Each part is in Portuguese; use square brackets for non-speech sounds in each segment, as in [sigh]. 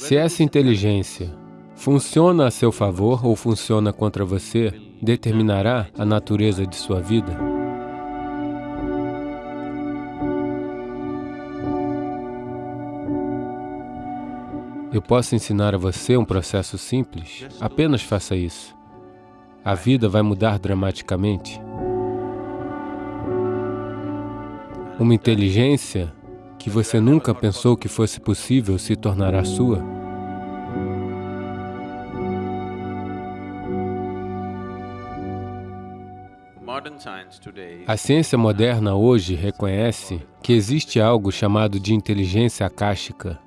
Se essa inteligência funciona a seu favor ou funciona contra você, determinará a natureza de sua vida. Eu posso ensinar a você um processo simples, apenas faça isso. A vida vai mudar dramaticamente. Uma inteligência que você nunca pensou que fosse possível se tornará sua. A ciência moderna hoje reconhece que existe algo chamado de inteligência akáshica,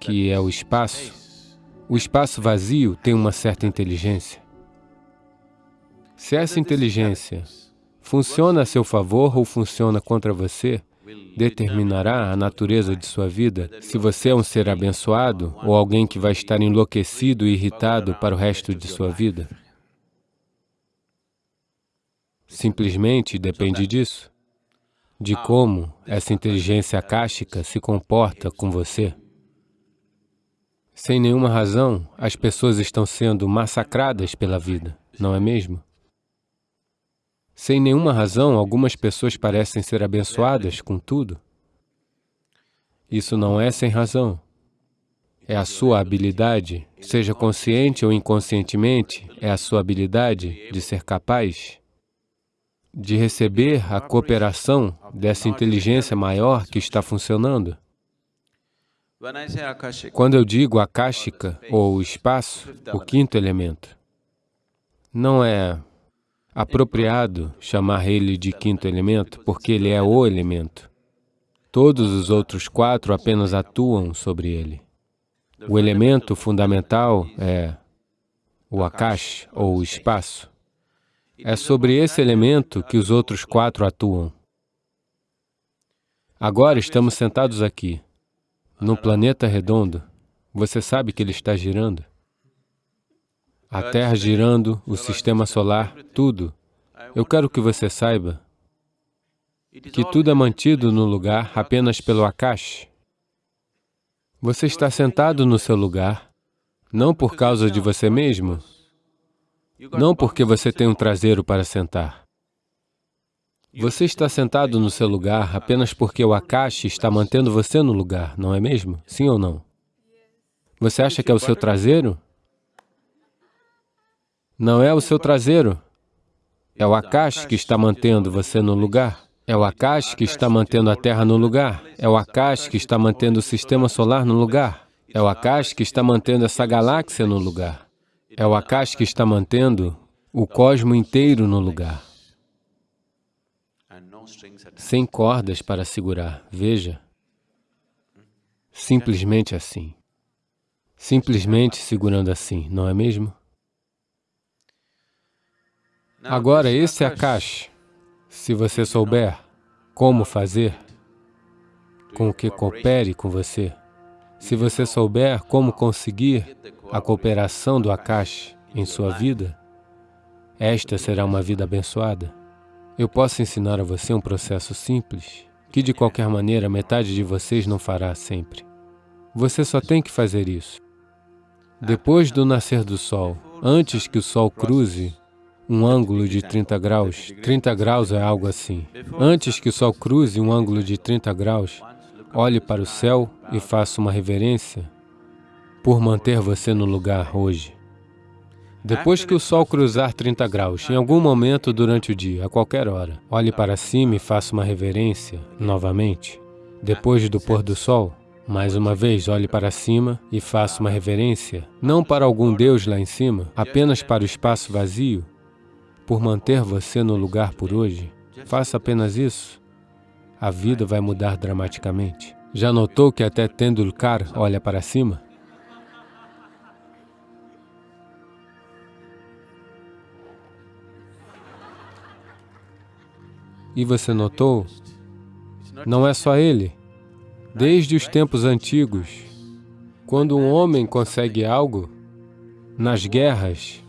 que é o espaço. O espaço vazio tem uma certa inteligência. Se essa inteligência funciona a seu favor ou funciona contra você, determinará a natureza de sua vida, se você é um ser abençoado ou alguém que vai estar enlouquecido e irritado para o resto de sua vida. Simplesmente depende disso, de como essa inteligência akáshica se comporta com você. Sem nenhuma razão, as pessoas estão sendo massacradas pela vida, não é mesmo? Sem nenhuma razão, algumas pessoas parecem ser abençoadas com tudo. Isso não é sem razão. É a sua habilidade, seja consciente ou inconscientemente, é a sua habilidade de ser capaz de receber a cooperação dessa inteligência maior que está funcionando. Quando eu digo akáshica, ou espaço, o quinto elemento, não é apropriado chamar ele de quinto elemento, porque ele é o elemento. Todos os outros quatro apenas atuam sobre ele. O elemento fundamental é o akash, ou o espaço. É sobre esse elemento que os outros quatro atuam. Agora estamos sentados aqui no planeta redondo, você sabe que ele está girando? A Terra girando, o sistema solar, tudo. Eu quero que você saiba que tudo é mantido no lugar apenas pelo Akash. Você está sentado no seu lugar, não por causa de você mesmo, não porque você tem um traseiro para sentar. Você está sentado no seu lugar apenas porque o Akashi está mantendo você no lugar, não é mesmo? Sim ou não? Você acha que é o seu traseiro? Não é o seu traseiro. É o Akash que está mantendo você no lugar. É o Akash que está mantendo a Terra no lugar. É o Akash que está mantendo o sistema solar no lugar. É o Akash que está mantendo essa galáxia no lugar. É o Akash que está mantendo o cosmo inteiro no lugar sem cordas para segurar, veja. Simplesmente assim. Simplesmente segurando assim, não é mesmo? Agora, esse é a caixa. Se você souber como fazer, com que coopere com você, se você souber como conseguir a cooperação do Akash em sua vida, esta será uma vida abençoada. Eu posso ensinar a você um processo simples, que de qualquer maneira metade de vocês não fará sempre. Você só tem que fazer isso. Depois do nascer do sol, antes que o sol cruze um ângulo de 30 graus, 30 graus é algo assim. Antes que o sol cruze um ângulo de 30 graus, olhe para o céu e faça uma reverência por manter você no lugar hoje. Depois que o sol cruzar 30 graus, em algum momento durante o dia, a qualquer hora, olhe para cima e faça uma reverência novamente. Depois do pôr do sol, mais uma vez, olhe para cima e faça uma reverência, não para algum Deus lá em cima, apenas para o espaço vazio, por manter você no lugar por hoje. Faça apenas isso. A vida vai mudar dramaticamente. Já notou que até Tendulkar olha para cima? E você notou? Não é só ele. Desde os tempos antigos, quando um homem consegue algo, nas guerras,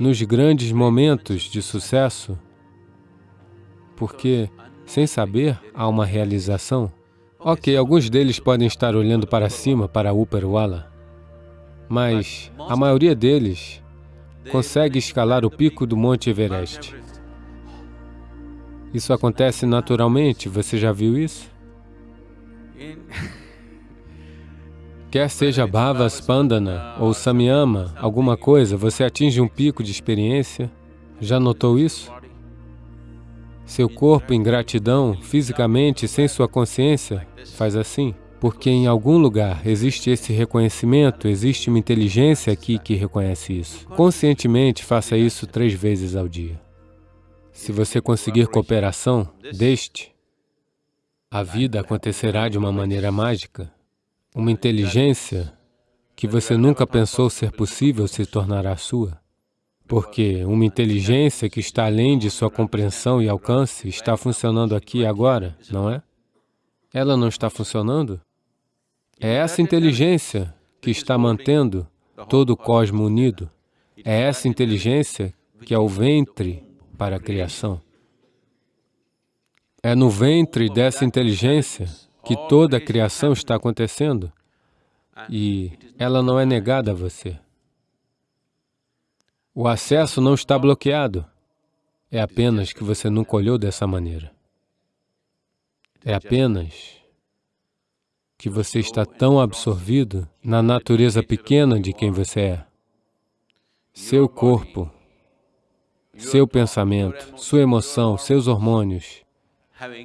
nos grandes momentos de sucesso, porque, sem saber, há uma realização. Ok, alguns deles podem estar olhando para cima, para Upperwala, mas a maioria deles consegue escalar o pico do Monte Everest. Isso acontece naturalmente, você já viu isso? [laughs] Quer seja Bhava Spandana ou Samyama, alguma coisa, você atinge um pico de experiência. Já notou isso? Seu corpo em gratidão, fisicamente, sem sua consciência, faz assim. Porque em algum lugar existe esse reconhecimento, existe uma inteligência aqui que reconhece isso. Conscientemente, faça isso três vezes ao dia. Se você conseguir cooperação deste, a vida acontecerá de uma maneira mágica. Uma inteligência que você nunca pensou ser possível se tornará sua. Porque uma inteligência que está além de sua compreensão e alcance está funcionando aqui e agora, não é? Ela não está funcionando? É essa inteligência que está mantendo todo o cosmo unido. É essa inteligência que é o ventre para a criação. É no ventre dessa inteligência que toda a criação está acontecendo e ela não é negada a você. O acesso não está bloqueado. É apenas que você nunca olhou dessa maneira. É apenas que você está tão absorvido na natureza pequena de quem você é. Seu corpo, seu pensamento, sua emoção, seus hormônios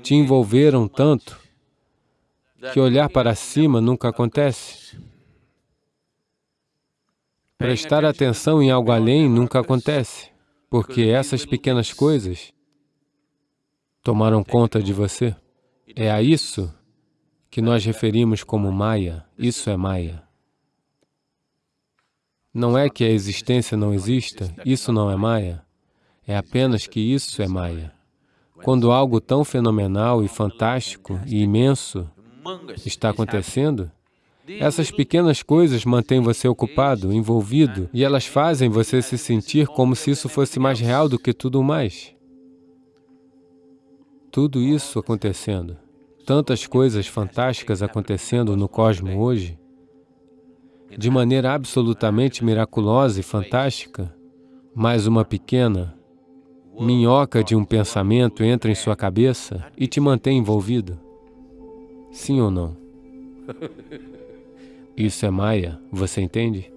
te envolveram tanto que olhar para cima nunca acontece. Prestar atenção em algo além nunca acontece, porque essas pequenas coisas tomaram conta de você. É a isso que nós referimos como Maya. Isso é Maya. Não é que a existência não exista, isso não é Maya. É apenas que isso é Maya. Quando algo tão fenomenal e fantástico e imenso está acontecendo, essas pequenas coisas mantêm você ocupado, envolvido, e elas fazem você se sentir como se isso fosse mais real do que tudo mais. Tudo isso acontecendo, tantas coisas fantásticas acontecendo no cosmos hoje, de maneira absolutamente miraculosa e fantástica, mas uma pequena minhoca de um pensamento entra em sua cabeça e te mantém envolvido. Sim ou não? [laughs] Isso é Maya, você entende?